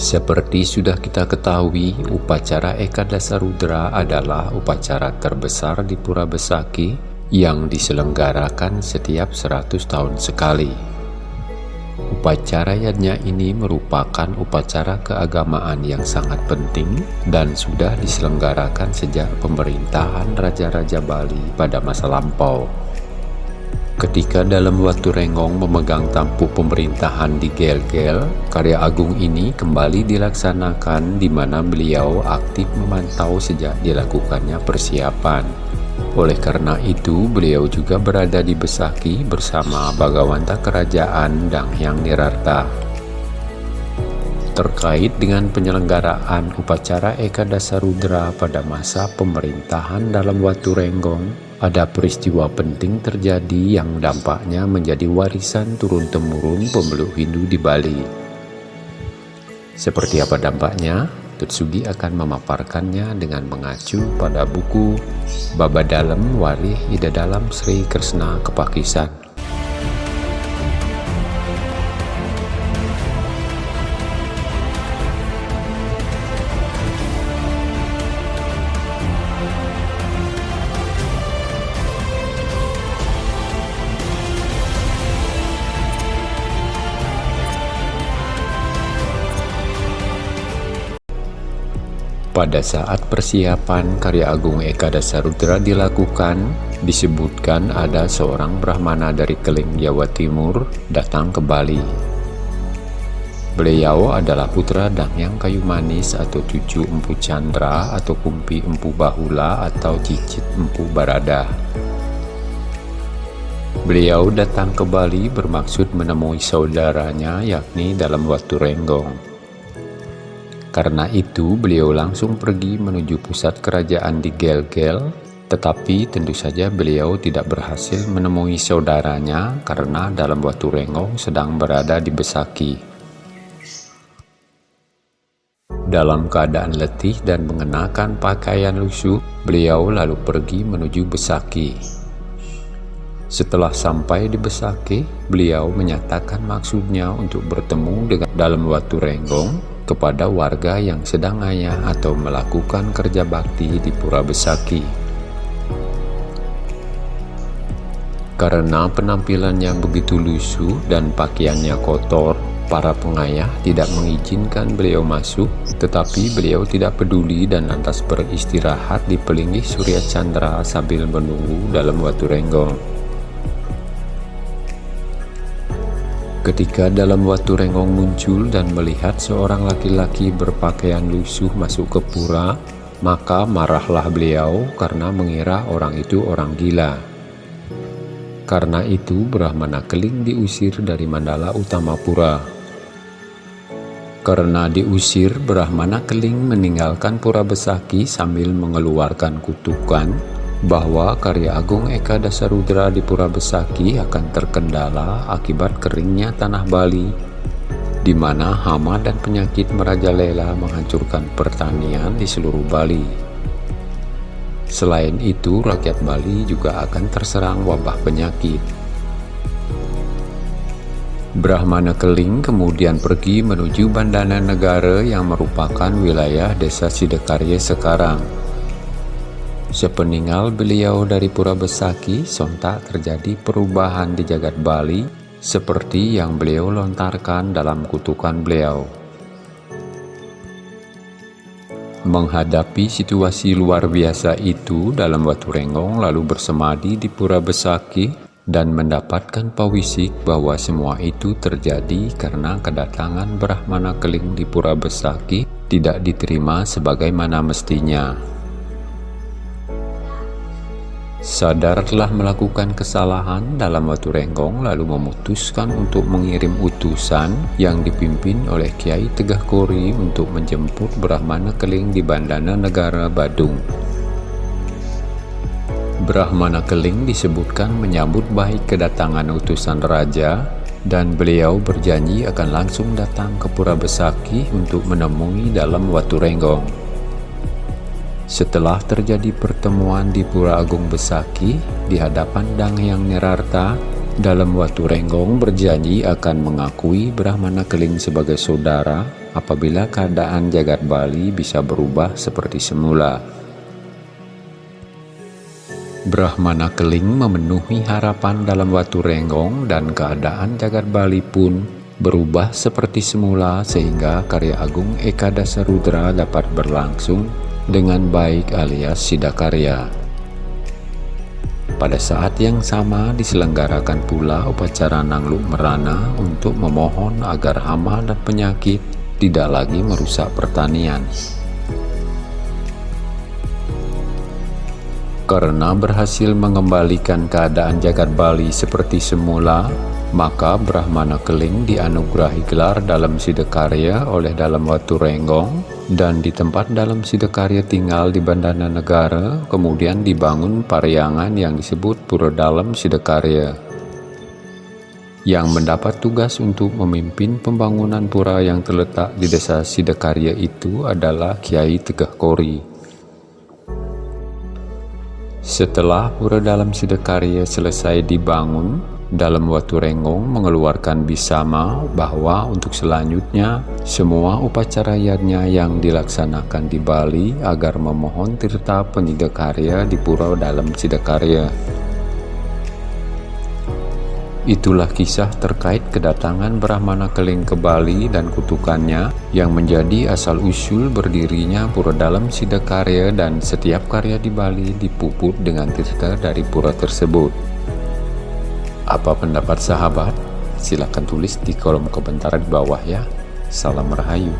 Seperti sudah kita ketahui, upacara Eka Dasarudra adalah upacara terbesar di Pura Besaki yang diselenggarakan setiap 100 tahun sekali. Upacaranya ini merupakan upacara keagamaan yang sangat penting dan sudah diselenggarakan sejak pemerintahan Raja-Raja Bali pada masa lampau. Ketika dalam waktu Renggong memegang tampuk pemerintahan di Gel-Gel, karya agung ini kembali dilaksanakan di mana beliau aktif memantau sejak dilakukannya persiapan. Oleh karena itu, beliau juga berada di Besaki bersama Bagawanta Kerajaan Dang Hyang Nirarta. Terkait dengan penyelenggaraan upacara Eka Dasarudra pada masa pemerintahan dalam Watu Renggong, ada peristiwa penting terjadi yang dampaknya menjadi warisan turun-temurun pemeluk Hindu di Bali. Seperti apa dampaknya? Tutsugi akan memaparkannya dengan mengacu pada buku Baba Dalam Warih Ida Dalam Sri Kresna Kepakisan. Pada saat persiapan karya agung Eka Dasarudra dilakukan, disebutkan ada seorang Brahmana dari Keling Jawa Timur datang ke Bali. Beliau adalah putra Dangyang Kayu Manis atau cucu Empu Chandra atau Kumpi Empu Bahula atau cicit Empu Barada. Beliau datang ke Bali bermaksud menemui saudaranya yakni dalam waktu Renggong. Karena itu beliau langsung pergi menuju pusat kerajaan di Gel-Gel, tetapi tentu saja beliau tidak berhasil menemui saudaranya karena dalam waktu Renggong sedang berada di Besaki. Dalam keadaan letih dan mengenakan pakaian lusuh, beliau lalu pergi menuju Besaki. Setelah sampai di Besaki, beliau menyatakan maksudnya untuk bertemu dengan dalam waktu Renggong kepada warga yang sedang ayah atau melakukan kerja bakti di Pura Besaki. Karena penampilannya begitu lusuh dan pakaiannya kotor, para pengayah tidak mengizinkan beliau masuk, tetapi beliau tidak peduli dan lantas beristirahat di pelinggih Surya Chandra sambil menunggu dalam waktu renggong. Ketika dalam waktu Renggong muncul dan melihat seorang laki-laki berpakaian lusuh masuk ke pura, maka marahlah beliau karena mengira orang itu orang gila. Karena itu Brahmana Keling diusir dari Mandala Utama Pura. Karena diusir, Brahmana Keling meninggalkan Pura Besaki sambil mengeluarkan kutukan bahwa karya agung Eka Dasarudra di Pura Besaki akan terkendala akibat keringnya tanah Bali, di mana hama dan penyakit merajalela menghancurkan pertanian di seluruh Bali. Selain itu, rakyat Bali juga akan terserang wabah penyakit. Brahmana Keling kemudian pergi menuju Bandana Negara yang merupakan wilayah desa Sidekarya sekarang. Sepeninggal beliau dari Pura Besaki, sontak terjadi perubahan di jagat Bali seperti yang beliau lontarkan dalam kutukan beliau. Menghadapi situasi luar biasa itu dalam Watu Renggong lalu bersemadi di Pura Besaki dan mendapatkan pawisik bahwa semua itu terjadi karena kedatangan Brahmana Keling di Pura Besaki tidak diterima sebagaimana mestinya. Sadar telah melakukan kesalahan dalam waktu renggong lalu memutuskan untuk mengirim utusan yang dipimpin oleh Kiai Tegah Kori untuk menjemput Brahmana Keling di Bandana Negara Badung. Brahmana Keling disebutkan menyambut baik kedatangan utusan raja dan beliau berjanji akan langsung datang ke Pura Besaki untuk menemui dalam waktu renggong. Setelah terjadi pertemuan di Pura Agung Besaki di hadapan Dang Hyang Nerarta, dalam waktu Renggong berjanji akan mengakui Brahmana Keling sebagai saudara apabila keadaan jagat Bali bisa berubah seperti semula. Brahmana Keling memenuhi harapan dalam Watu Renggong dan keadaan jagat Bali pun berubah seperti semula sehingga karya agung Eka Dasarudra dapat berlangsung dengan baik alias Sidakarya. Pada saat yang sama diselenggarakan pula upacara Nangluk Merana untuk memohon agar hama dan penyakit tidak lagi merusak pertanian. Karena berhasil mengembalikan keadaan jagat Bali seperti semula, maka Brahmana Keling dianugerahi gelar dalam Sidekarya oleh dalam Watu Renggong dan di tempat dalam Sidekarya tinggal di Bandana Negara, kemudian dibangun pariangan yang disebut Pura Dalam Sidekarya. Yang mendapat tugas untuk memimpin pembangunan pura yang terletak di desa Sidekarya itu adalah Kiai Tegah Kori. Setelah pura dalam Sidakarya selesai dibangun, dalam Watu Renggong mengeluarkan bisama bahwa untuk selanjutnya semua upacara yadnya yang dilaksanakan di Bali agar memohon tirta penyidakarya di pura dalam Sidakarya. Itulah kisah terkait kedatangan Brahmana Keling ke Bali dan kutukannya yang menjadi asal-usul berdirinya pura dalam Sidakarya dan setiap karya di Bali dipuput dengan tirta dari pura tersebut. Apa pendapat sahabat? Silahkan tulis di kolom komentar di bawah ya. Salam Rahayu.